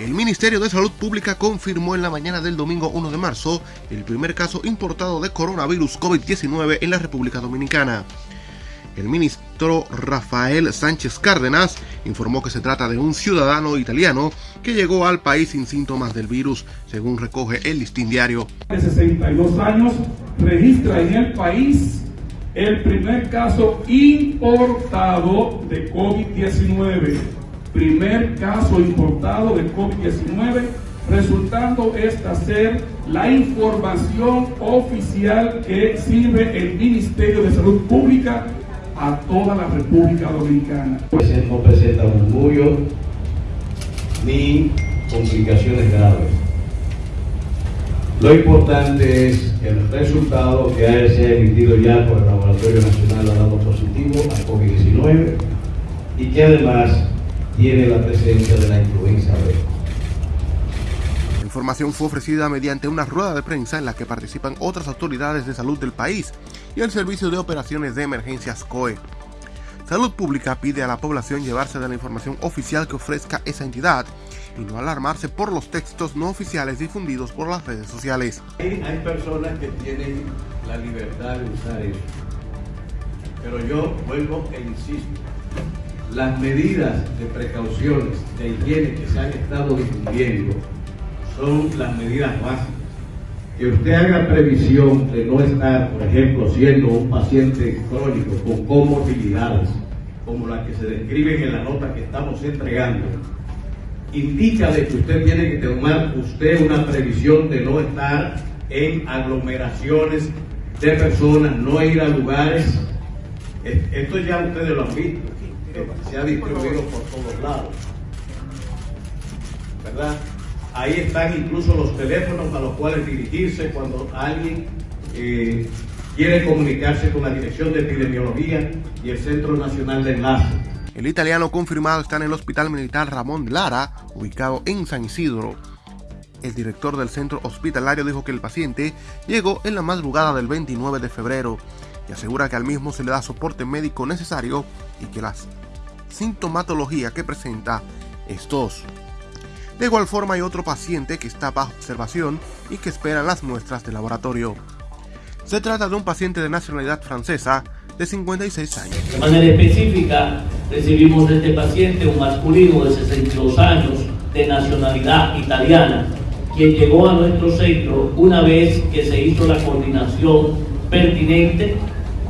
El Ministerio de Salud Pública confirmó en la mañana del domingo 1 de marzo el primer caso importado de coronavirus COVID-19 en la República Dominicana. El ministro Rafael Sánchez Cárdenas informó que se trata de un ciudadano italiano que llegó al país sin síntomas del virus, según recoge el listín diario. De 62 años registra en el país el primer caso importado de COVID-19. Primer caso importado de COVID-19, resultando esta ser la información oficial que sirve el Ministerio de Salud Pública a toda la República Dominicana. No presenta murmullo ni complicaciones graves. Lo importante es el resultado que se ha emitido ya por el Laboratorio Nacional dado positivo a COVID-19 y que además tiene la presencia de la influenza B. La información fue ofrecida mediante una rueda de prensa en la que participan otras autoridades de salud del país y el Servicio de Operaciones de Emergencias COE. Salud Pública pide a la población llevarse de la información oficial que ofrezca esa entidad y no alarmarse por los textos no oficiales difundidos por las redes sociales. Hay, hay personas que tienen la libertad de usar eso, pero yo vuelvo e insisto, las medidas de precauciones de higiene que se han estado difundiendo son las medidas básicas que usted haga previsión de no estar, por ejemplo, siendo un paciente crónico con comorbilidades, como la que se describen en la nota que estamos entregando, indica de que usted tiene que tomar usted una previsión de no estar en aglomeraciones de personas, no ir a lugares. Esto ya ustedes lo han visto, se ha distribuido por todos lados. ¿Verdad? Ahí están incluso los teléfonos a los cuales dirigirse cuando alguien eh, quiere comunicarse con la Dirección de Epidemiología y el Centro Nacional de Enlace. El italiano confirmado está en el Hospital Militar Ramón Lara, ubicado en San Isidro. El director del centro hospitalario dijo que el paciente llegó en la madrugada del 29 de febrero y asegura que al mismo se le da soporte médico necesario y que la sintomatología que presenta es tos. De igual forma hay otro paciente que está bajo observación y que espera las muestras de laboratorio. Se trata de un paciente de nacionalidad francesa de 56 años. De manera específica, recibimos de este paciente un masculino de 62 años de nacionalidad italiana, quien llegó a nuestro centro una vez que se hizo la coordinación pertinente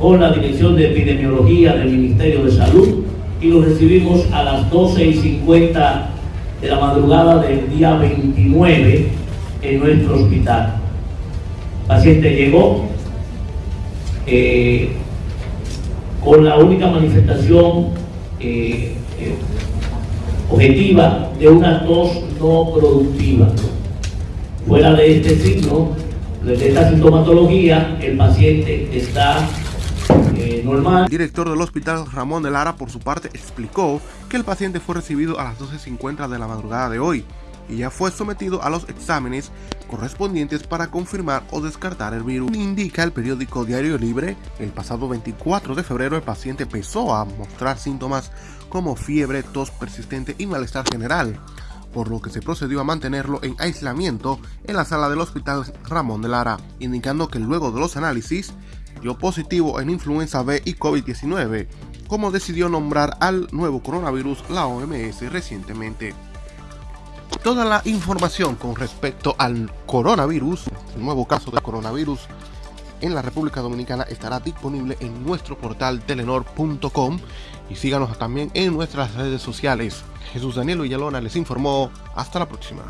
con la Dirección de Epidemiología del Ministerio de Salud y lo recibimos a las 12 y 50 de la madrugada del día 29 en nuestro hospital. El paciente llegó eh, con la única manifestación eh, eh, objetiva de una tos no productiva. Fuera de este signo, de esta sintomatología, el paciente está normal. El director del hospital Ramón de Lara por su parte explicó que el paciente fue recibido a las 12.50 de la madrugada de hoy y ya fue sometido a los exámenes correspondientes para confirmar o descartar el virus. Indica el periódico Diario Libre, el pasado 24 de febrero el paciente empezó a mostrar síntomas como fiebre, tos persistente y malestar general, por lo que se procedió a mantenerlo en aislamiento en la sala del hospital Ramón de Lara, indicando que luego de los análisis dio positivo en influenza B y COVID-19, como decidió nombrar al nuevo coronavirus la OMS recientemente. Toda la información con respecto al coronavirus, el nuevo caso de coronavirus en la República Dominicana estará disponible en nuestro portal telenor.com y síganos también en nuestras redes sociales. Jesús Daniel Villalona les informó. Hasta la próxima.